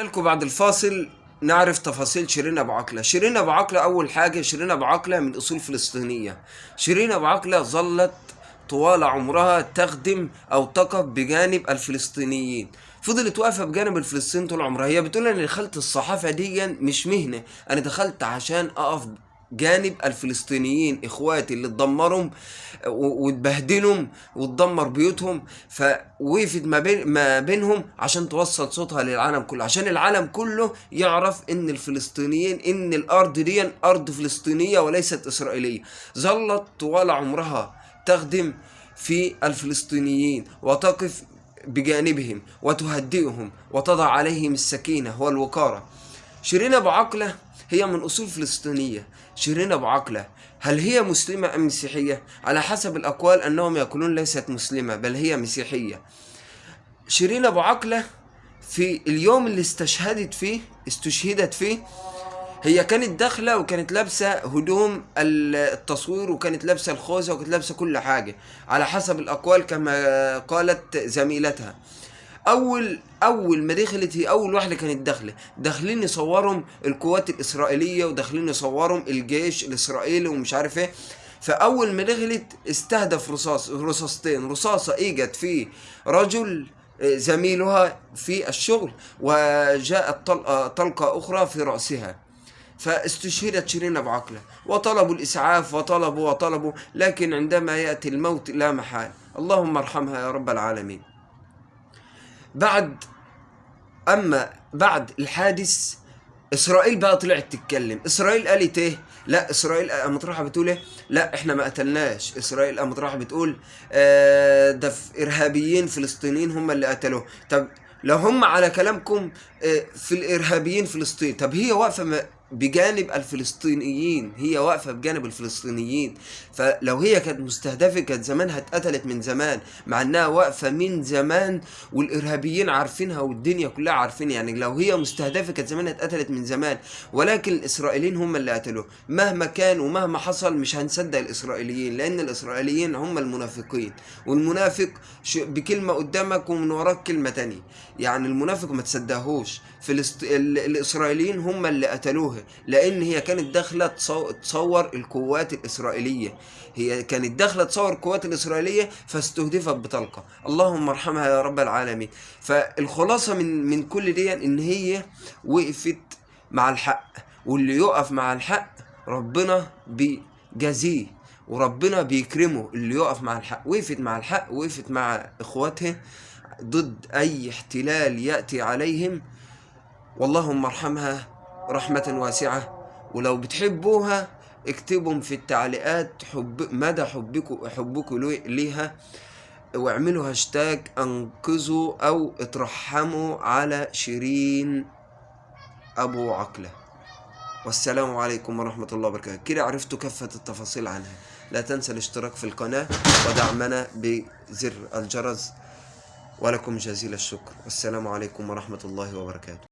لكم بعد الفاصل نعرف تفاصيل شيرين أبو عقلة. شيرين أبو عقلة أول حاجة شيرين أبو عقلة من أصول فلسطينية. شيرين أبو عقلة ظلت طوال عمرها تخدم أو تقف بجانب الفلسطينيين. فضلت واقفة بجانب الفلسطينيين طول عمرها. هي بتقول أنا دخلت الصحافة دي مش مهنة أنا دخلت عشان أقف جانب الفلسطينيين إخواتي اللي اتدمرهم واتبهدلهم واتدمر بيوتهم فوقفت ما بين ما بينهم عشان توصل صوتها للعالم كله عشان العالم كله يعرف إن الفلسطينيين إن الأرض دي أرض فلسطينية وليست إسرائيلية. ظلت طوال عمرها تخدم في الفلسطينيين وتقف بجانبهم وتهدئهم وتضع عليهم السكينة والوقارة. شيرين ابو عقله هي من أصول فلسطينية. شيرين ابو عقله هل هي مسلمة أم مسيحية؟ على حسب الأقوال أنهم يقولون ليست مسلمة بل هي مسيحية. شيرين ابو عقله في اليوم اللي استشهدت فيه استشهدت فيه هي كانت داخلة وكانت لابسة هدوم التصوير وكانت لابسة الخوذة وكانت لابسة كل حاجة على حسب الأقوال كما قالت زميلتها. أول أول ما دخلت هي أول واحدة كانت داخلة. داخلين يصورهم القوات الإسرائيلية وداخلين يصورهم الجيش الإسرائيلي ومش عارف إيه. فأول ما دخلت استهدف رصاص رصاصتين. رصاصة اجت في رجل زميلها في الشغل وجاءت طلقه طلقة أخرى في رأسها. فاستشهدت شيرين ابو عقله وطلبوا الإسعاف وطلبوا وطلبوا لكن عندما يأتي الموت لا محال. اللهم ارحمها يا رب العالمين. بعد أما بعد الحادث إسرائيل بقى طلعت تتكلم. إسرائيل قالت إيه؟ لا إسرائيل قامت رايحه بتقول إيه؟ لا إحنا ما قتلناش. إسرائيل قامت رايحه بتقول آه ده إرهابيين فلسطينيين هم اللي قتلوه. طب لو هم على كلامكم آه في الإرهابيين فلسطين طب هي واقفة بجانب الفلسطينيين هي واقفة بجانب الفلسطينيين. فلو هي كانت مستهدفة كانت زمانها اتقتلت من زمان مع إنها واقفة من زمان والإرهابيين عارفينها والدنيا كلها عارفين يعني لو هي مستهدفة كانت زمانها اتقتلت من زمان. ولكن الإسرائيليين هم اللي قتلوه مهما كان ومهما حصل مش هنصدق الإسرائيليين لأن الإسرائيليين هم المنافقين. والمنافق بكلمة قدامك ومن وراك كلمة تانية. يعني المنافق ما تصدقهوش. فلسط... ال... الإسرائيليين هم اللي قتلوها. لأن هي كانت داخلة تصو... تصور القوات الإسرائيلية. هي كانت داخلة تصور القوات الإسرائيلية فاستهدفت بطلقة. اللهم ارحمها يا رب العالمين. فالخلاصة من من كل دي إن هي وقفت مع الحق. واللي يقف مع الحق ربنا بيجازيه وربنا بيكرمه. اللي يقف مع الحق وقفت مع الحق وقفت مع إخواتها ضد أي احتلال يأتي عليهم. واللهم ارحمها رحمة واسعة. ولو بتحبوها اكتبوا في التعليقات حب مدى حبكم حبكم ليها. واعملوا هاشتاج انقذوا أو اترحموا على شيرين أبو عقلة. والسلام عليكم ورحمة الله وبركاته. كده عرفتوا كافة التفاصيل عنها. لا تنسى الاشتراك في القناة ودعمنا بزر الجرس. ولكم جزيل الشكر. والسلام عليكم ورحمة الله وبركاته.